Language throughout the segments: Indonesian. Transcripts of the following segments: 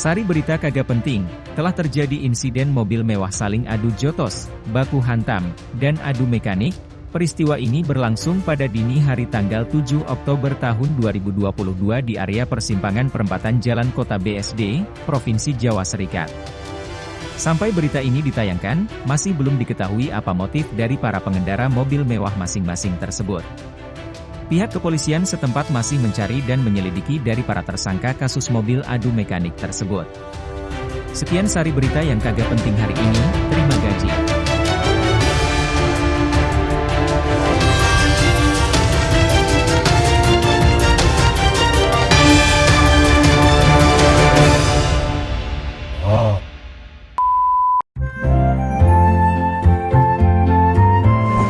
Sari berita kagak penting, telah terjadi insiden mobil mewah saling adu jotos, baku hantam, dan adu mekanik. Peristiwa ini berlangsung pada dini hari tanggal 7 Oktober tahun 2022 di area persimpangan perempatan Jalan Kota BSD, Provinsi Jawa Serikat. Sampai berita ini ditayangkan, masih belum diketahui apa motif dari para pengendara mobil mewah masing-masing tersebut. Pihak kepolisian setempat masih mencari dan menyelidiki dari para tersangka kasus mobil adu mekanik tersebut. Sekian sari berita yang kagak penting hari ini, terima gaji.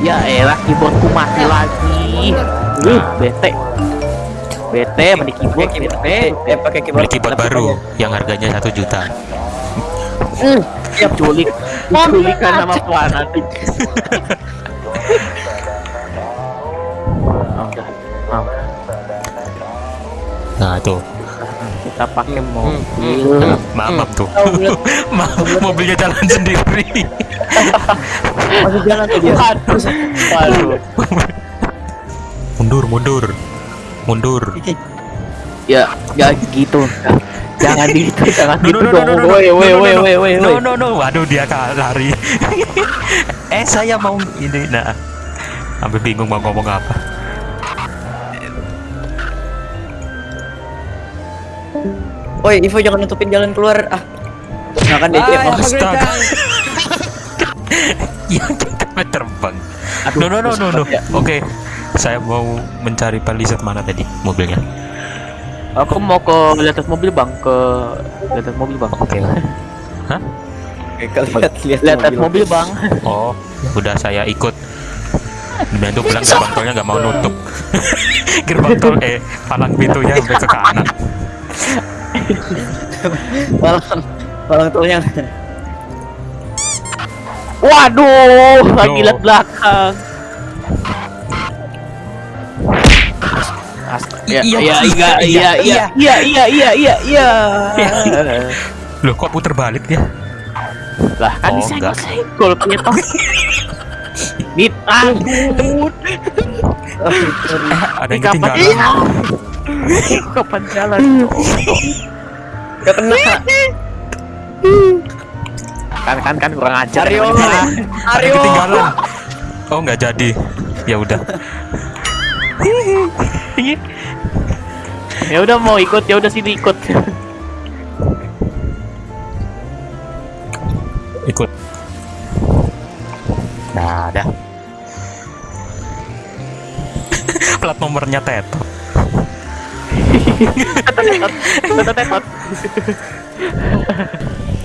Ya elah keyboardku mati lagi. Uh, bete. Bete mending keyboard bete. Eh pakai keyboard, Beli keyboard baru yang harganya satu juta. Uh, siap culik. Culikan sama udah. Oh, Nah tuh, kita pakai mobil. nah, maaf maaf tuh. maaf, mobilnya jalan sendiri. Masih jalan tuh dia. Waduh. Waduh. Mundur mundur mundur. Ya, ya gitu. Jangan gitu, jangan No, gitu no, no, dong. no, no, Woi, no, woi, no, no, woi, no. woi, woi, No no no, waduh dia kalah lari. eh saya mau ini, nah, sampai bingung mau ngomong apa. Woi, Ivo jangan nutupin jalan keluar. Ah. Makan deh. Ah, Ivo. astaga. Yang kita mau terbang. No no no no no. ya. Oke, saya mau mencari palisat mana tadi mobilnya. Aku mau ke atas mobil bang, ke atas mobil bang. Oke. Hah? Oke, lihat lihat atas mobil bang. Oh, udah saya ikut. Dan tuh bilang gerbang tolnya nggak mau nutup. gerbang tol eh palang pintunya sampai ke kanan. Palang palang tolnya. Waduh, lagi lihat belakang. Ya, Iya, iya, iya, iya, iya, iya, iya, iya, iya, iya. Loh, kok puter balik dia? Lah, kan Oh, disenggol enggak. senggol kita. Ditanggung. Ada yang Kapan ketinggalan. iya. Kapan jalan? Gak kena. Kan kan kan kurang ajar. Aryo. yang ketinggalan. Oh, nggak jadi. Ya udah. Ya udah mau ikut, ya udah sini ikut. Ikut. Nah, dah. Plat nomornya tetot.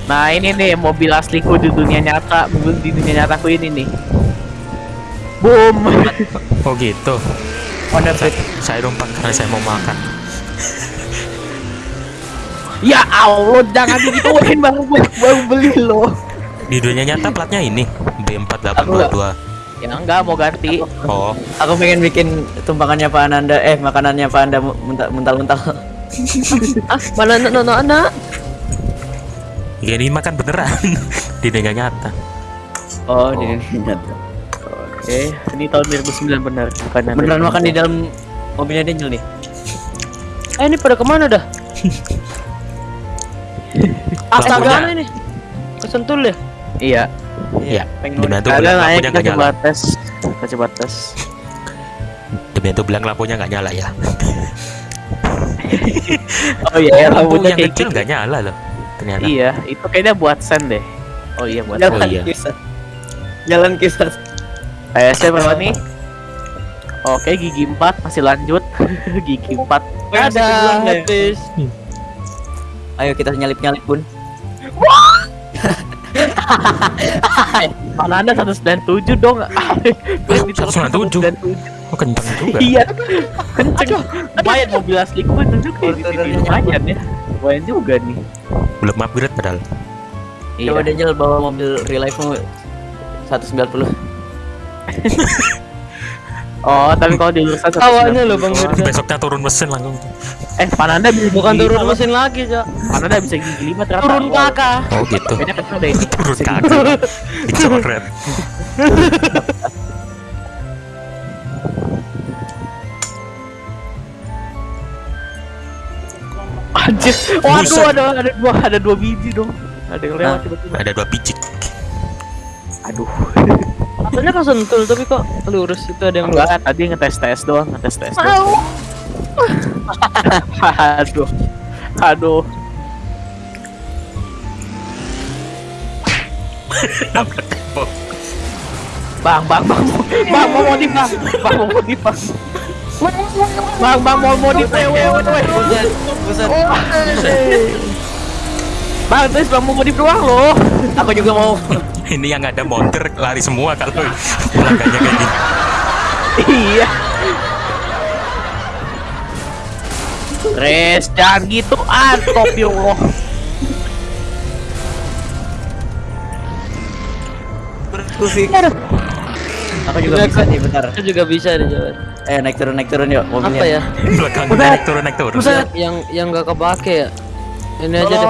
Nah ini nih mobil asliku di dunia nyata, mobil di dunia nyataku ini nih. Boom. Oh gitu. Honda Fit. Saya numpang karena saya mau makan. Ya Allah, jangan digituin bang, gua baru beli loh. Di dunia nyata platnya ini B4822. Ya enggak mau ganti. Oh, Aku pengen bikin tumpangannya Pak Ananda, eh makanannya Pak Anda mental- mental-mental. Ah, mana anak anak anak? ya ini makan beneran di dunia nyata. Oh, Oh. di nyata. Oke, ini tahun 2009 benar. Bukan Beneran makan di dalam mobilnya Daniel nih. Eh ini pada ke mana dah? Astaga. Ini. Kesentul ya? Iya. Iya. Pengen Demi itu Ada bilang naik lampunya nggak nyala. coba tes. Demi itu bilang lampunya nggak nyala ya. Oh iya, Lampu rambutnya yang kayak kecil gitu. nggak nyala loh. Ternyata. Iya, itu kayaknya buat send deh. Oh iya buat Jalan Oh, iya. kisah. Jalan kisah. PSnya berapa nih? Oke, gigi 4 masih lanjut. gigi 4. Ada habis. Ayo kita nyalip-nyalip, Bun. Mana anda 197 dong? 197? Oh kenceng juga. Iya, kenceng. Lumayan mobil asli gue itu juga di sini lumayan ya. Lumayan juga nih. Belum upgrade padahal. Coba Iya. Daniel bawa mobil real life mu 190. Oh, tapi kalau di lurusan Awalnya loh Bang Mirza. Besoknya turun mesin langsung. Eh, Pananda bisa Bukan gigi turun lima, mesin lagi, Cok. Pananda bisa gigi lima ternyata. Turun Wow. kakak. Oh gitu. Kecil deh. Turun kaki. Dicoret. Anjir. Waduh, ada ada dua ada dua biji dong. Ada yang lewat Nah. tiba-tiba. Ada dua biji. Aduh. Katanya kesentul tapi kok lurus itu ada yang Enggak, tadi ngetes tes doang, ngetes tes. doang. Aduh. Aduh. Bang, bang, bang, bang, mau modif bang, bang mau modif bang, bang, bang mau modif, weh, weh, weh, weh. Buset, buset. bang, terus bang mau modif doang loh. Aku juga mau. Ini yang ada monster lari semua kalau pelanggannya kayak gini. iya. Res, jangan gitu, topi Allah. Kufik. Aku juga bisa nih, bentar. Itu juga bisa di jalan. Eh, naik turun, naik turun yuk mobilnya. Apa ya? Belakangnya naik turun naik turun. Yang yang yang nggak kepake ya. Ini aja deh.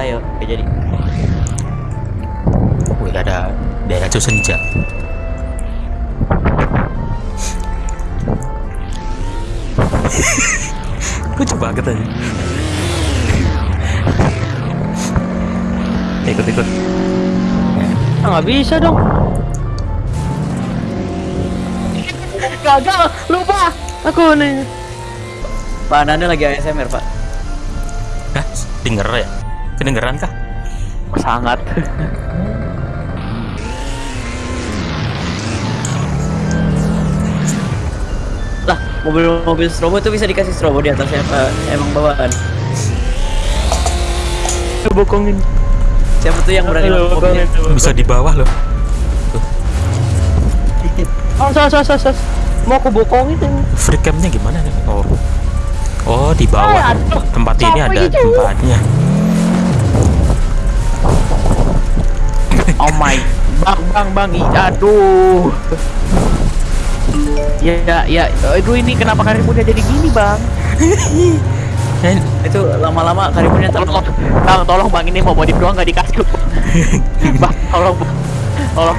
Ayo, oke jadi. Wih ada daerah senja. Lucu banget aja. Ikut ikut. Ah, nggak bisa dong. Gagal, lupa. Aku nih. Pak Nanda lagi ASMR, Pak. Hah? Denger ya? Kedengeran kah? Sangat. Lah, mobil-mobil strobo itu bisa dikasih strobo di atasnya apa emang bawaan? Bokongin. Siapa tuh yang berani mobilnya? Bisa di bawah loh. Oh, sas, sas, sas, sas. Mau aku bokongin ini. Free campnya gimana nih? Oh. Oh, di bawah. Tempat ini ada tempatnya. Bang, bang, bang, i- aduh. Ya, ya, ya, aduh ini kenapa karimunnya jadi gini bang? Eh, Itu lama-lama karimunnya Tolong, tolong bang ini mau modif doang nggak dikasih. bang, tolong, Bang. tolong.